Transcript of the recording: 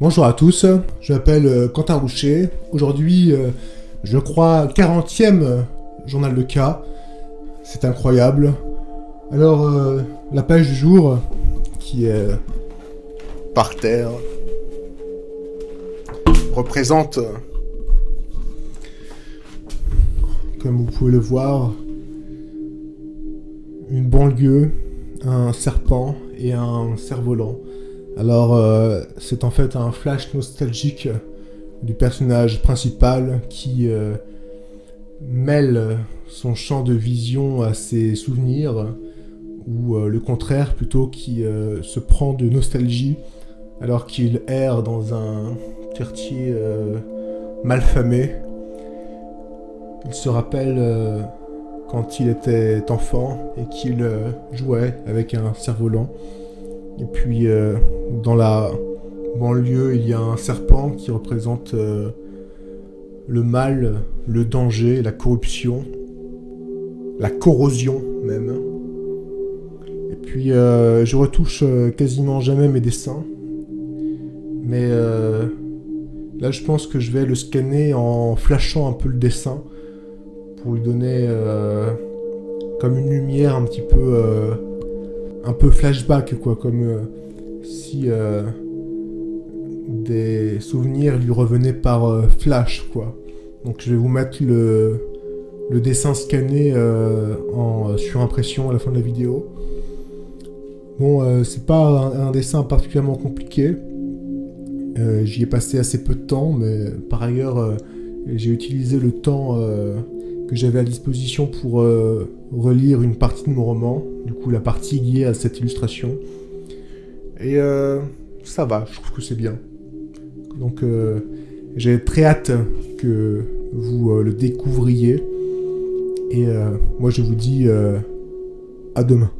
Bonjour à tous, je m'appelle euh, Quentin Roucher. Aujourd'hui, euh, je crois, 40e journal de cas. C'est incroyable. Alors, euh, la page du jour, qui est par terre, représente, comme vous pouvez le voir, une banlieue, un serpent et un cerf-volant. Alors, euh, c'est en fait un flash nostalgique du personnage principal qui euh, mêle son champ de vision à ses souvenirs, ou euh, le contraire plutôt, qui se prend de nostalgie alors qu'il erre dans un quartier malfamé. Il se rappelle quand il était enfant et qu'il jouait avec un cerf-volant. Et puis, euh, dans la banlieue, il y a un serpent qui représente euh, le mal, le danger, la corruption, la corrosion même. Et puis, euh, je retouche quasiment jamais mes dessins. Mais là, je pense que je vais le scanner en flashant un peu le dessin pour lui donner comme une lumière un petit peu un peu flashback, quoi, comme euh, si euh, des souvenirs lui revenaient par euh, flash, quoi. Donc je vais vous mettre le, le dessin scanné en surimpression à la fin de la vidéo. Bon, c'est pas un, dessin particulièrement compliqué. J'y ai passé assez peu de temps, mais par ailleurs, j'ai utilisé le temps que j'avais à disposition pour euh, relire une partie de mon roman, du coup la partie liée à cette illustration. Et euh, ça va, je trouve que c'est bien. Donc euh, j'ai très hâte que vous le découvriez. Et moi je vous dis à demain.